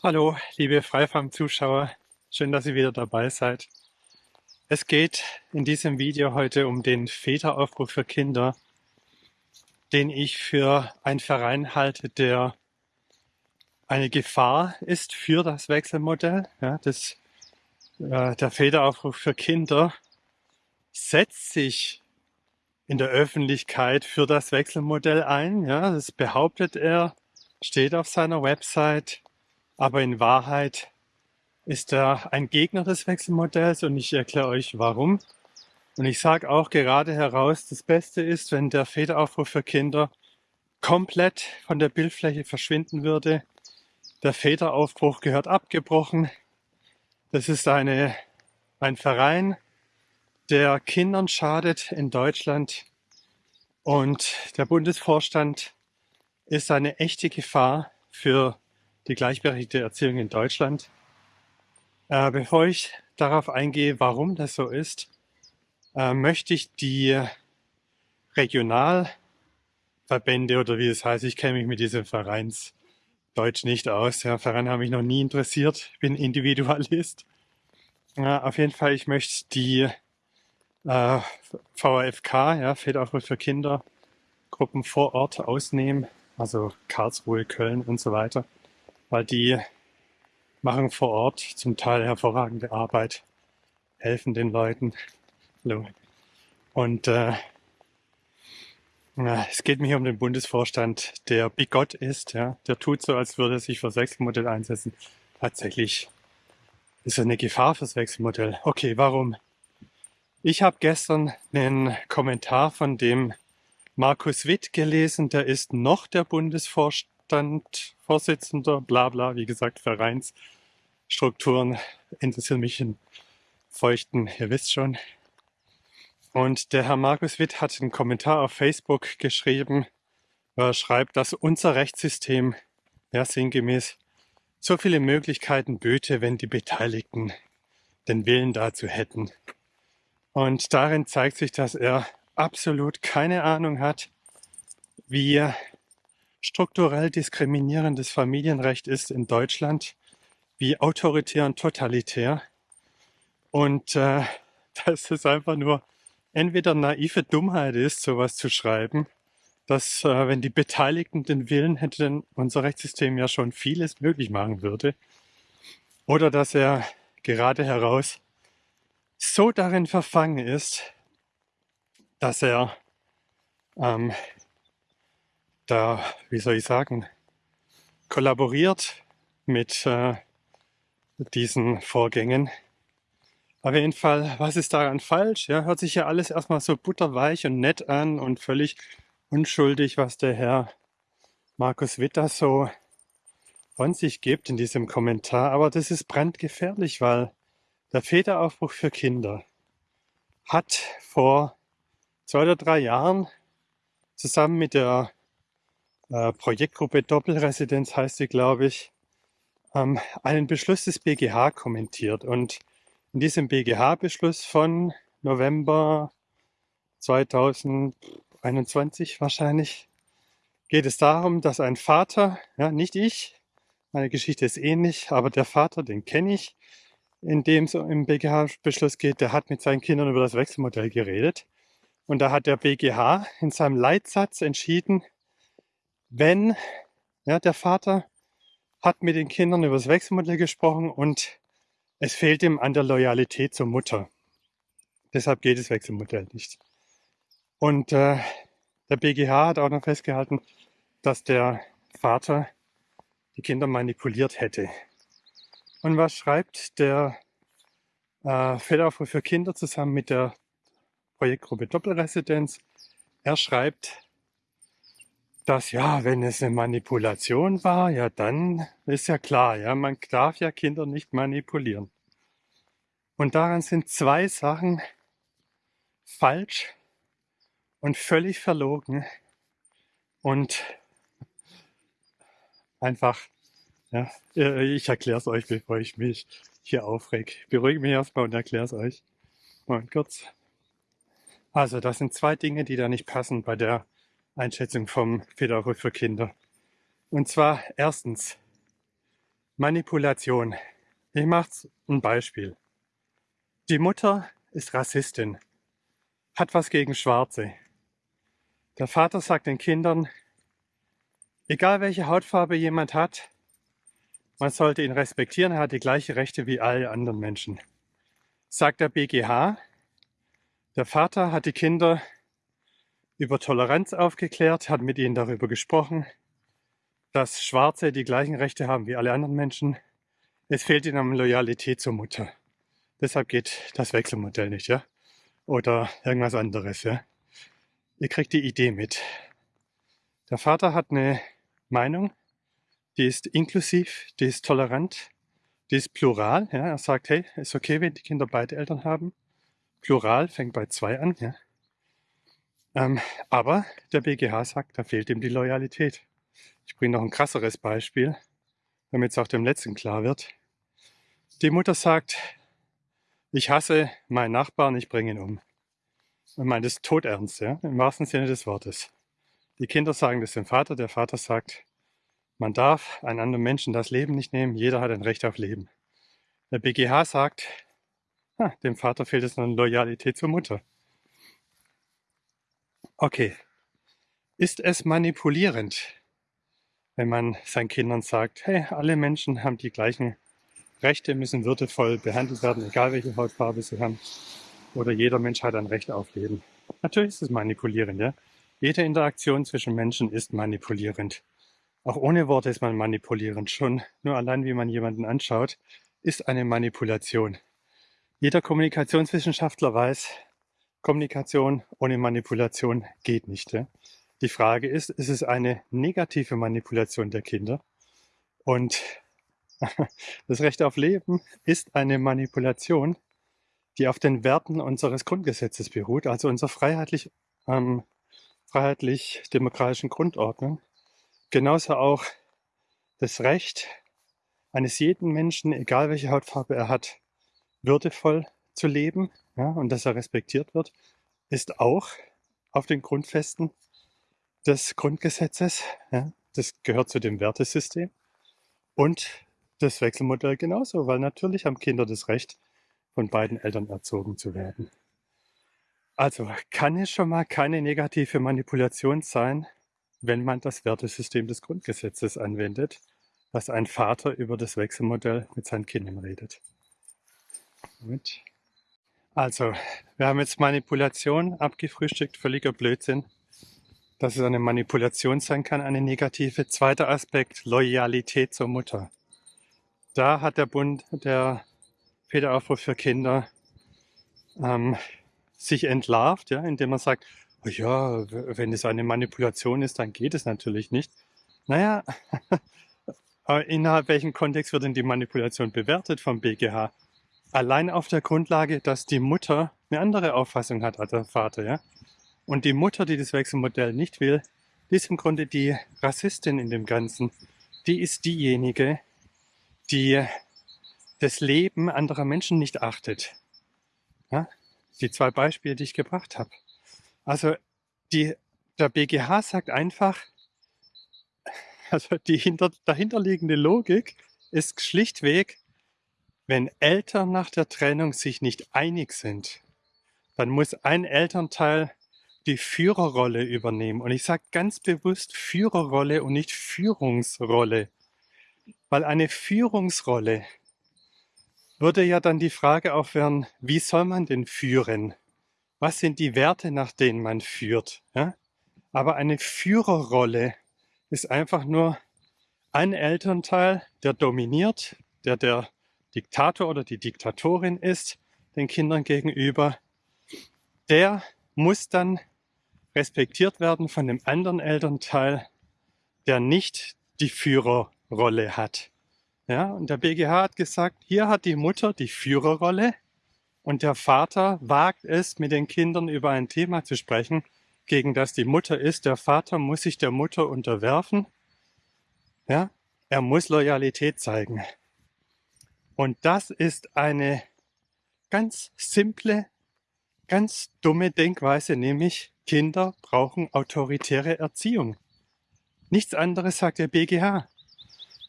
Hallo, liebe Freifarm-Zuschauer, schön, dass ihr wieder dabei seid. Es geht in diesem Video heute um den Väteraufruf für Kinder, den ich für einen Verein halte, der eine Gefahr ist für das Wechselmodell. Ja, das, äh, der Väteraufruf für Kinder setzt sich in der Öffentlichkeit für das Wechselmodell ein. Ja, das behauptet er, steht auf seiner Website aber in Wahrheit ist er ein Gegner des Wechselmodells und ich erkläre euch warum. Und ich sage auch gerade heraus, das Beste ist, wenn der Väteraufruf für Kinder komplett von der Bildfläche verschwinden würde. Der Väteraufbruch gehört abgebrochen. Das ist eine, ein Verein, der Kindern schadet in Deutschland. Und der Bundesvorstand ist eine echte Gefahr für die gleichberechtigte Erziehung in Deutschland. Äh, bevor ich darauf eingehe, warum das so ist, äh, möchte ich die Regionalverbände oder wie es heißt, ich kenne mich mit diesem Vereinsdeutsch nicht aus. Ja, Vereine haben mich noch nie interessiert. Ich bin Individualist. Äh, auf jeden Fall, ich möchte die äh, VAFK, ja, Väteraufruf für Kinder, Gruppen vor Ort ausnehmen, also Karlsruhe, Köln und so weiter weil die machen vor Ort zum Teil hervorragende Arbeit, helfen den Leuten. Und äh, es geht mir hier um den Bundesvorstand, der bigott ist, ja, der tut so, als würde er sich für Wechselmodell einsetzen. Tatsächlich ist er eine Gefahr fürs Wechselmodell. Okay, warum? Ich habe gestern einen Kommentar von dem Markus Witt gelesen, der ist noch der Bundesvorstand Vorstandsvorsitzender, bla bla, wie gesagt, Vereinsstrukturen interessieren mich in Feuchten, ihr wisst schon. Und der Herr Markus Witt hat einen Kommentar auf Facebook geschrieben, wo er schreibt, dass unser Rechtssystem, ja sinngemäß, so viele Möglichkeiten böte, wenn die Beteiligten den Willen dazu hätten. Und darin zeigt sich, dass er absolut keine Ahnung hat, wie strukturell diskriminierendes Familienrecht ist in Deutschland, wie autoritär und totalitär. Und äh, dass es einfach nur entweder naive Dummheit ist, sowas zu schreiben, dass äh, wenn die Beteiligten den Willen hätten, unser Rechtssystem ja schon vieles möglich machen würde, oder dass er gerade heraus so darin verfangen ist, dass er ähm, da, wie soll ich sagen, kollaboriert mit äh, diesen Vorgängen. Auf jeden Fall, was ist daran falsch? Ja, hört sich ja alles erstmal so butterweich und nett an und völlig unschuldig, was der Herr Markus Witter so von sich gibt in diesem Kommentar. Aber das ist brandgefährlich, weil der Väteraufbruch für Kinder hat vor zwei oder drei Jahren zusammen mit der äh, Projektgruppe Doppelresidenz heißt sie, glaube ich, ähm, einen Beschluss des BGH kommentiert. Und in diesem BGH-Beschluss von November 2021 wahrscheinlich geht es darum, dass ein Vater, ja, nicht ich, meine Geschichte ist ähnlich, aber der Vater, den kenne ich, in dem es im BGH-Beschluss geht, der hat mit seinen Kindern über das Wechselmodell geredet. Und da hat der BGH in seinem Leitsatz entschieden, wenn ja, der Vater hat mit den Kindern über das Wechselmodell gesprochen und es fehlt ihm an der Loyalität zur Mutter. Deshalb geht das Wechselmodell nicht. Und äh, der BGH hat auch noch festgehalten, dass der Vater die Kinder manipuliert hätte. Und was schreibt der äh, Fehlaufruf für Kinder zusammen mit der Projektgruppe Doppelresidenz? Er schreibt, dass ja, wenn es eine Manipulation war, ja, dann ist ja klar, ja, man darf ja Kinder nicht manipulieren. Und daran sind zwei Sachen falsch und völlig verlogen und einfach, ja, äh, ich erkläre es euch, bevor ich mich hier aufreg. Beruhige mich erstmal und erkläre es euch. Mal kurz. Also, das sind zwei Dinge, die da nicht passen bei der Einschätzung vom Federhof für Kinder. Und zwar erstens, Manipulation. Ich mache ein Beispiel. Die Mutter ist Rassistin, hat was gegen Schwarze. Der Vater sagt den Kindern, egal welche Hautfarbe jemand hat, man sollte ihn respektieren, er hat die gleichen Rechte wie alle anderen Menschen. Sagt der BGH, der Vater hat die Kinder über Toleranz aufgeklärt, hat mit ihnen darüber gesprochen, dass Schwarze die gleichen Rechte haben wie alle anderen Menschen. Es fehlt ihnen an Loyalität zur Mutter. Deshalb geht das Wechselmodell nicht, ja? Oder irgendwas anderes, ja? Ihr kriegt die Idee mit. Der Vater hat eine Meinung, die ist inklusiv, die ist tolerant, die ist plural. Ja? Er sagt, hey, ist okay, wenn die Kinder beide Eltern haben. Plural fängt bei zwei an. Ja? Ähm, aber der BGH sagt, da fehlt ihm die Loyalität. Ich bringe noch ein krasseres Beispiel, damit es auch dem Letzten klar wird. Die Mutter sagt, ich hasse meinen Nachbarn, ich bringe ihn um. Und meint es todernst, ja, im wahrsten Sinne des Wortes. Die Kinder sagen das dem Vater, der Vater sagt, man darf einen anderen Menschen das Leben nicht nehmen, jeder hat ein Recht auf Leben. Der BGH sagt, ha, dem Vater fehlt es an Loyalität zur Mutter. Okay, ist es manipulierend, wenn man seinen Kindern sagt, hey, alle Menschen haben die gleichen Rechte, müssen würdevoll behandelt werden, egal welche Hautfarbe sie haben, oder jeder Mensch hat ein Recht auf Leben. Natürlich ist es manipulierend, ja. Jede Interaktion zwischen Menschen ist manipulierend. Auch ohne Worte ist man manipulierend. Schon nur allein, wie man jemanden anschaut, ist eine Manipulation. Jeder Kommunikationswissenschaftler weiß, Kommunikation ohne Manipulation geht nicht. Ja? Die Frage ist, ist es eine negative Manipulation der Kinder? Und das Recht auf Leben ist eine Manipulation, die auf den Werten unseres Grundgesetzes beruht, also unserer freiheitlich, ähm, freiheitlich-demokratischen Grundordnung. Genauso auch das Recht eines jeden Menschen, egal welche Hautfarbe er hat, würdevoll zu leben ja, und dass er respektiert wird, ist auch auf den Grundfesten des Grundgesetzes. Ja, das gehört zu dem Wertesystem. Und das Wechselmodell genauso, weil natürlich haben Kinder das Recht, von beiden Eltern erzogen zu werden. Also kann es schon mal keine negative Manipulation sein, wenn man das Wertesystem des Grundgesetzes anwendet, dass ein Vater über das Wechselmodell mit seinen Kindern redet. Gut. Also, wir haben jetzt Manipulation abgefrühstückt, völliger Blödsinn. Dass es eine Manipulation sein kann, eine negative. Zweiter Aspekt, Loyalität zur Mutter. Da hat der Bund, der Federaufruf für Kinder, ähm, sich entlarvt, ja, indem er sagt, oh ja, wenn es eine Manipulation ist, dann geht es natürlich nicht. Naja, innerhalb welchem Kontext wird denn die Manipulation bewertet vom BGH? Allein auf der Grundlage, dass die Mutter eine andere Auffassung hat als der Vater, ja. Und die Mutter, die das Wechselmodell nicht will, die ist im Grunde die Rassistin in dem Ganzen. Die ist diejenige, die das Leben anderer Menschen nicht achtet. Ja? Die zwei Beispiele, die ich gebracht habe. Also die, der BGH sagt einfach, also die hinter, dahinterliegende Logik ist schlichtweg, wenn Eltern nach der Trennung sich nicht einig sind, dann muss ein Elternteil die Führerrolle übernehmen. Und ich sage ganz bewusst Führerrolle und nicht Führungsrolle. Weil eine Führungsrolle würde ja dann die Frage aufwerfen, wie soll man denn führen? Was sind die Werte, nach denen man führt? Ja? Aber eine Führerrolle ist einfach nur ein Elternteil, der dominiert, der der Diktator oder die Diktatorin ist, den Kindern gegenüber, der muss dann respektiert werden von dem anderen Elternteil, der nicht die Führerrolle hat. Ja, und der BGH hat gesagt, hier hat die Mutter die Führerrolle und der Vater wagt es, mit den Kindern über ein Thema zu sprechen, gegen das die Mutter ist. Der Vater muss sich der Mutter unterwerfen. Ja, er muss Loyalität zeigen. Und das ist eine ganz simple, ganz dumme Denkweise, nämlich Kinder brauchen autoritäre Erziehung. Nichts anderes sagt der BGH.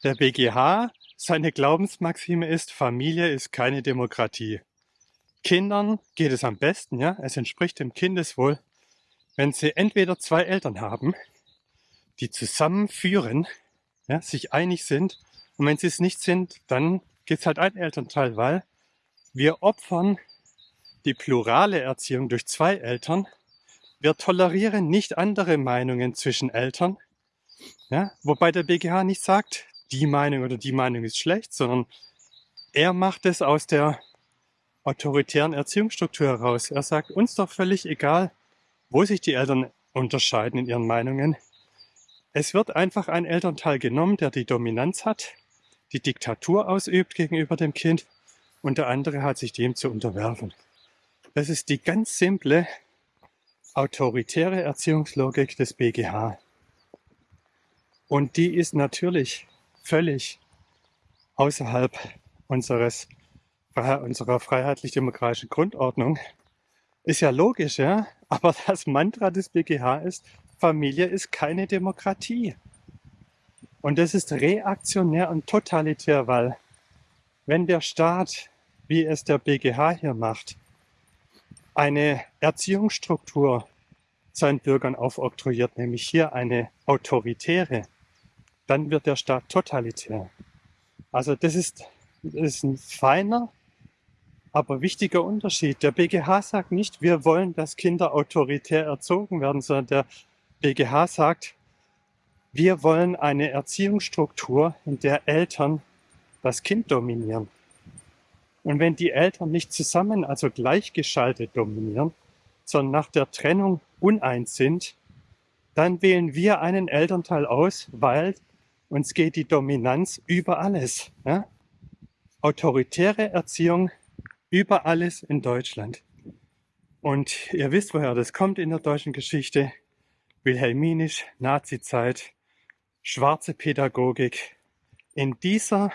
Der BGH seine Glaubensmaxime ist, Familie ist keine Demokratie. Kindern geht es am besten, ja, es entspricht dem Kindeswohl, wenn sie entweder zwei Eltern haben, die zusammenführen, ja, sich einig sind, und wenn sie es nicht sind, dann gibt es halt ein Elternteil, weil wir opfern die plurale Erziehung durch zwei Eltern. Wir tolerieren nicht andere Meinungen zwischen Eltern, ja, wobei der BGH nicht sagt, die Meinung oder die Meinung ist schlecht, sondern er macht es aus der autoritären Erziehungsstruktur heraus. Er sagt, uns doch völlig egal, wo sich die Eltern unterscheiden in ihren Meinungen. Es wird einfach ein Elternteil genommen, der die Dominanz hat, die Diktatur ausübt gegenüber dem Kind und der andere hat sich dem zu unterwerfen. Das ist die ganz simple autoritäre Erziehungslogik des BGH. Und die ist natürlich völlig außerhalb unseres, unserer freiheitlich-demokratischen Grundordnung. Ist ja logisch, ja? Aber das Mantra des BGH ist, Familie ist keine Demokratie. Und das ist reaktionär und totalitär, weil wenn der Staat, wie es der BGH hier macht, eine Erziehungsstruktur seinen Bürgern aufoktroyiert, nämlich hier eine autoritäre, dann wird der Staat totalitär. Also das ist, das ist ein feiner, aber wichtiger Unterschied. Der BGH sagt nicht, wir wollen, dass Kinder autoritär erzogen werden, sondern der BGH sagt, wir wollen eine Erziehungsstruktur, in der Eltern das Kind dominieren. Und wenn die Eltern nicht zusammen, also gleichgeschaltet dominieren, sondern nach der Trennung uneins sind, dann wählen wir einen Elternteil aus, weil uns geht die Dominanz über alles. Ja? Autoritäre Erziehung über alles in Deutschland. Und ihr wisst, woher das kommt in der deutschen Geschichte. Wilhelminisch, Nazizeit, schwarze Pädagogik. In dieser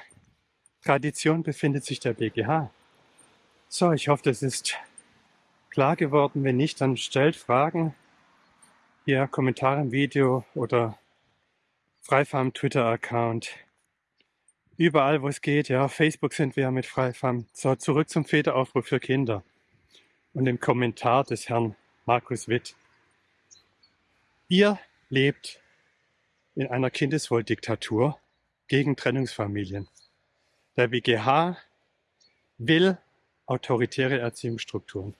Tradition befindet sich der BGH. So, ich hoffe, das ist klar geworden. Wenn nicht, dann stellt Fragen. Hier Kommentare im Video oder Freifarm Twitter-Account. Überall, wo es geht, ja, Facebook sind wir ja mit Freifarm. So, zurück zum Väteraufruf für Kinder. Und im Kommentar des Herrn Markus Witt. Ihr lebt in einer Kindeswohldiktatur gegen Trennungsfamilien. Der BGH will autoritäre Erziehungsstrukturen.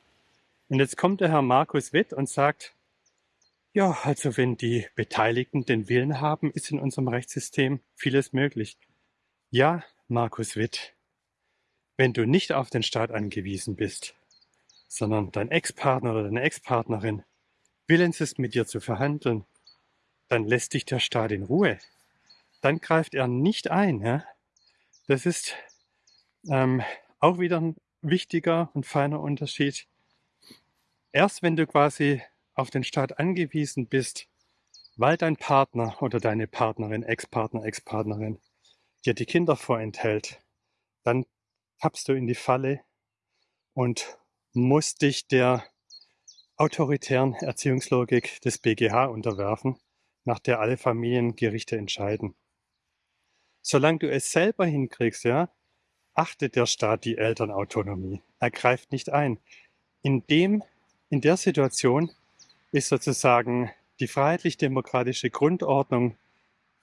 Und jetzt kommt der Herr Markus Witt und sagt, ja, also wenn die Beteiligten den Willen haben, ist in unserem Rechtssystem vieles möglich. Ja, Markus Witt, wenn du nicht auf den Staat angewiesen bist, sondern dein Ex-Partner oder deine Ex-Partnerin willens ist, mit dir zu verhandeln, dann lässt dich der Staat in Ruhe. Dann greift er nicht ein. Ja? Das ist ähm, auch wieder ein wichtiger und feiner Unterschied. Erst wenn du quasi auf den Staat angewiesen bist, weil dein Partner oder deine Partnerin, Ex-Partner, Ex-Partnerin dir die Kinder vorenthält, dann tappst du in die Falle und musst dich der autoritären Erziehungslogik des BGH unterwerfen, nach der alle Familiengerichte entscheiden. Solange du es selber hinkriegst, ja, achtet der Staat die Elternautonomie. Er greift nicht ein. In dem, in der Situation ist sozusagen die freiheitlich-demokratische Grundordnung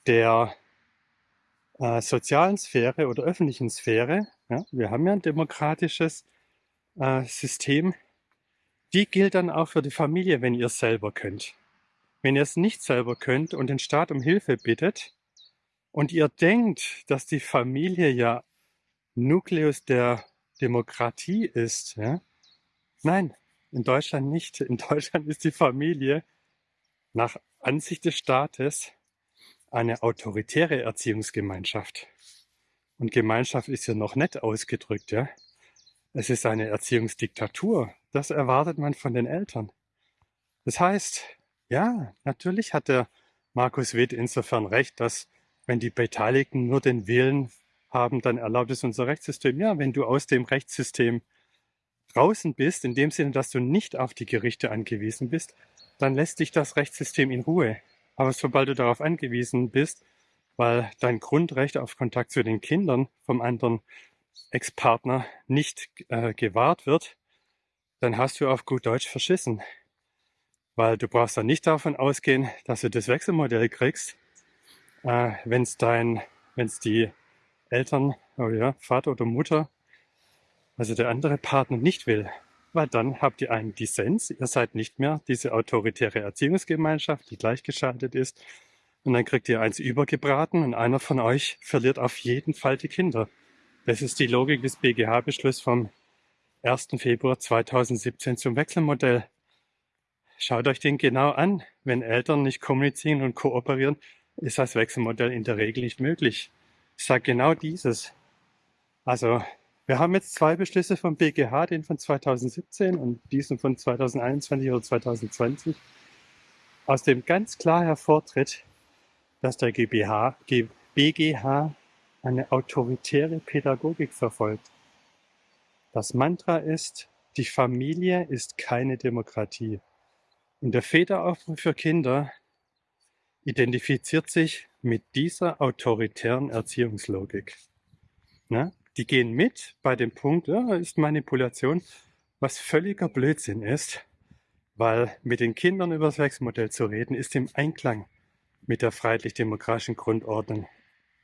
der äh, sozialen Sphäre oder öffentlichen Sphäre, ja, wir haben ja ein demokratisches äh, System, die gilt dann auch für die Familie, wenn ihr es selber könnt. Wenn ihr es nicht selber könnt und den Staat um Hilfe bittet und ihr denkt, dass die Familie ja Nukleus der Demokratie ist, ja, nein, in Deutschland nicht. In Deutschland ist die Familie nach Ansicht des Staates eine autoritäre Erziehungsgemeinschaft. Und Gemeinschaft ist ja noch nett ausgedrückt, ja. Es ist eine Erziehungsdiktatur. Das erwartet man von den Eltern. Das heißt, ja, natürlich hat der Markus Witt insofern recht, dass wenn die Beteiligten nur den Willen haben, dann erlaubt es unser Rechtssystem. Ja, wenn du aus dem Rechtssystem draußen bist, in dem Sinne, dass du nicht auf die Gerichte angewiesen bist, dann lässt dich das Rechtssystem in Ruhe. Aber sobald du darauf angewiesen bist, weil dein Grundrecht auf Kontakt zu den Kindern vom anderen Ex-Partner nicht äh, gewahrt wird, dann hast du auf gut Deutsch verschissen. Weil du brauchst dann nicht davon ausgehen, dass du das Wechselmodell kriegst, äh, wenn es dein, wenn es die Eltern, oh ja, Vater oder Mutter, also der andere Partner nicht will. Weil dann habt ihr einen Dissens, ihr seid nicht mehr diese autoritäre Erziehungsgemeinschaft, die gleichgeschaltet ist. Und dann kriegt ihr eins übergebraten und einer von euch verliert auf jeden Fall die Kinder. Das ist die Logik des BGH-Beschlusses vom 1. Februar 2017 zum Wechselmodell. Schaut euch den genau an. Wenn Eltern nicht kommunizieren und kooperieren, ist das Wechselmodell in der Regel nicht möglich. Ich sage genau dieses. Also, wir haben jetzt zwei Beschlüsse vom BGH, den von 2017 und diesen von 2021 oder 2020, aus dem ganz klar hervortritt, dass der GBH, BGH eine autoritäre Pädagogik verfolgt. Das Mantra ist, die Familie ist keine Demokratie. Und der Väteraufruf für Kinder identifiziert sich mit dieser autoritären Erziehungslogik. Ne? Die gehen mit bei dem Punkt, ja, ist Manipulation, was völliger Blödsinn ist, weil mit den Kindern über das Wechselmodell zu reden, ist im Einklang mit der freiheitlich-demokratischen Grundordnung.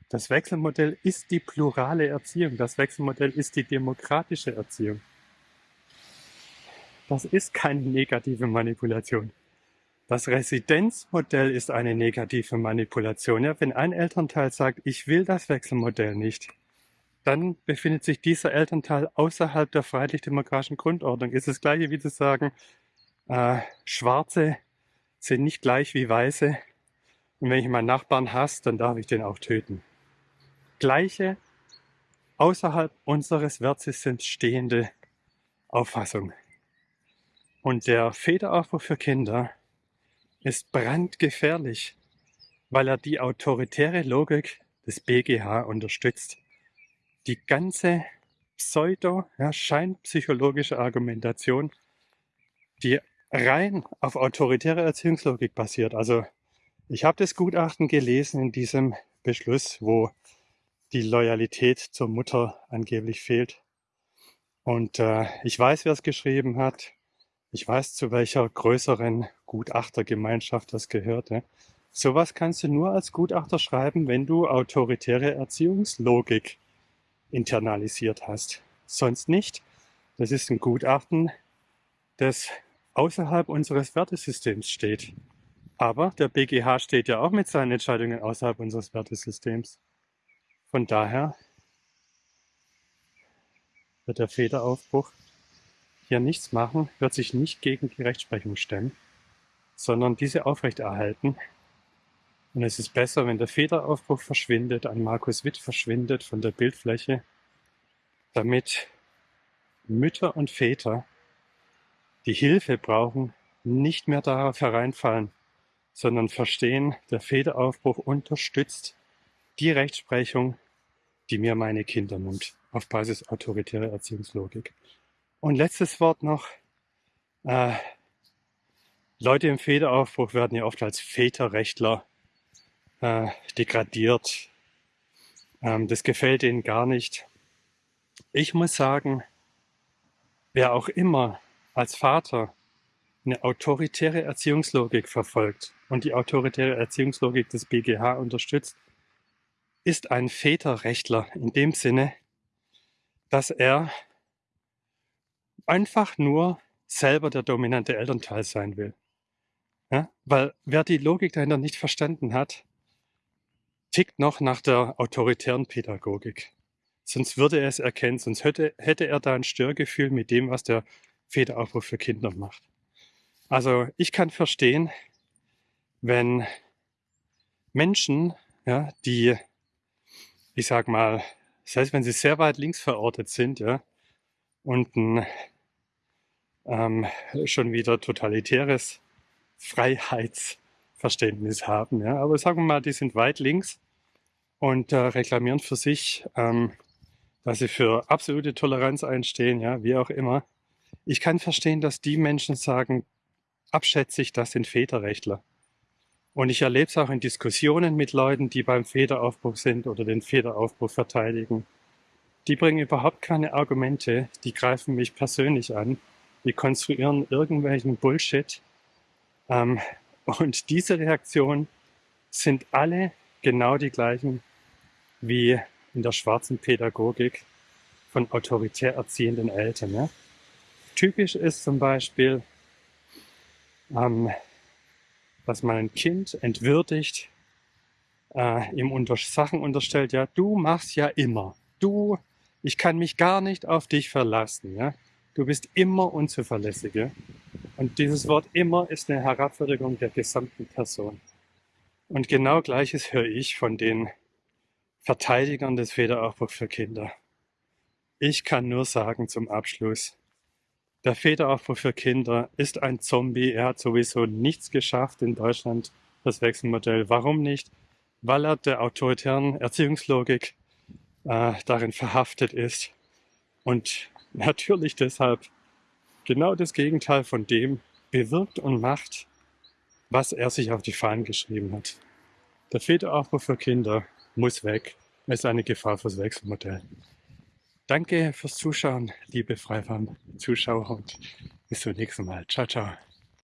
Das Wechselmodell ist die plurale Erziehung. Das Wechselmodell ist die demokratische Erziehung. Das ist keine negative Manipulation. Das Residenzmodell ist eine negative Manipulation. Ja, wenn ein Elternteil sagt, ich will das Wechselmodell nicht, dann befindet sich dieser Elternteil außerhalb der freiheitlich-demokratischen Grundordnung. Ist das gleiche wie zu sagen, äh, Schwarze sind nicht gleich wie Weiße. Und wenn ich meinen Nachbarn hasse, dann darf ich den auch töten gleiche, außerhalb unseres Wertsystems stehende Auffassung. Und der Federaufbau für Kinder ist brandgefährlich, weil er die autoritäre Logik des BGH unterstützt. Die ganze pseudo, ja, scheinpsychologische Argumentation, die rein auf autoritäre Erziehungslogik basiert. Also ich habe das Gutachten gelesen in diesem Beschluss, wo die Loyalität zur Mutter angeblich fehlt. Und äh, ich weiß, wer es geschrieben hat. Ich weiß, zu welcher größeren Gutachtergemeinschaft das gehört. Ja. Sowas kannst du nur als Gutachter schreiben, wenn du autoritäre Erziehungslogik internalisiert hast. Sonst nicht. Das ist ein Gutachten, das außerhalb unseres Wertesystems steht. Aber der BGH steht ja auch mit seinen Entscheidungen außerhalb unseres Wertesystems. Von daher wird der Federaufbruch hier nichts machen, wird sich nicht gegen die Rechtsprechung stemmen, sondern diese aufrechterhalten. Und es ist besser, wenn der Federaufbruch verschwindet, ein Markus Witt verschwindet von der Bildfläche, damit Mütter und Väter, die Hilfe brauchen, nicht mehr darauf hereinfallen, sondern verstehen, der Federaufbruch unterstützt die Rechtsprechung, die mir meine Kinder nimmt, auf Basis autoritärer Erziehungslogik. Und letztes Wort noch. Äh, Leute im Federaufbruch werden ja oft als Väterrechtler äh, degradiert. Ähm, das gefällt ihnen gar nicht. Ich muss sagen, wer auch immer als Vater eine autoritäre Erziehungslogik verfolgt und die autoritäre Erziehungslogik des BGH unterstützt, ist ein Väterrechtler in dem Sinne, dass er einfach nur selber der dominante Elternteil sein will. Ja? Weil wer die Logik dahinter nicht verstanden hat, tickt noch nach der autoritären Pädagogik. Sonst würde er es erkennen, sonst hätte, hätte er da ein Störgefühl mit dem, was der Väteraufruf für Kinder macht. Also ich kann verstehen, wenn Menschen, ja, die ich sag mal, das heißt, wenn sie sehr weit links verortet sind, ja, und ein ähm, schon wieder totalitäres Freiheitsverständnis haben, ja, aber sagen wir mal, die sind weit links und äh, reklamieren für sich, ähm, dass sie für absolute Toleranz einstehen, ja, wie auch immer. Ich kann verstehen, dass die Menschen sagen, abschätzig, das sind Väterrechtler. Und ich erlebe es auch in Diskussionen mit Leuten, die beim Federaufbruch sind oder den Federaufbruch verteidigen. Die bringen überhaupt keine Argumente, die greifen mich persönlich an, die konstruieren irgendwelchen Bullshit. Ähm, und diese Reaktionen sind alle genau die gleichen wie in der schwarzen Pädagogik von autoritär erziehenden Eltern. Ja? Typisch ist zum Beispiel, ähm, dass man ein Kind entwürdigt, äh, ihm unter Sachen unterstellt, ja, du machst ja immer, du, ich kann mich gar nicht auf dich verlassen, ja, du bist immer unzuverlässig, ja? Und dieses Wort immer ist eine Herabwürdigung der gesamten Person. Und genau gleiches höre ich von den Verteidigern des Federaufbruchs für Kinder. Ich kann nur sagen zum Abschluss, der Federaufbruch für Kinder ist ein Zombie. Er hat sowieso nichts geschafft in Deutschland, das Wechselmodell. Warum nicht? Weil er der autoritären Erziehungslogik äh, darin verhaftet ist und natürlich deshalb genau das Gegenteil von dem bewirkt und macht, was er sich auf die Fahnen geschrieben hat. Der Federaufbruch für Kinder muss weg. Er ist eine Gefahr fürs Wechselmodell. Danke fürs Zuschauen, liebe Freifarm-Zuschauer und bis zum nächsten Mal. Ciao, ciao.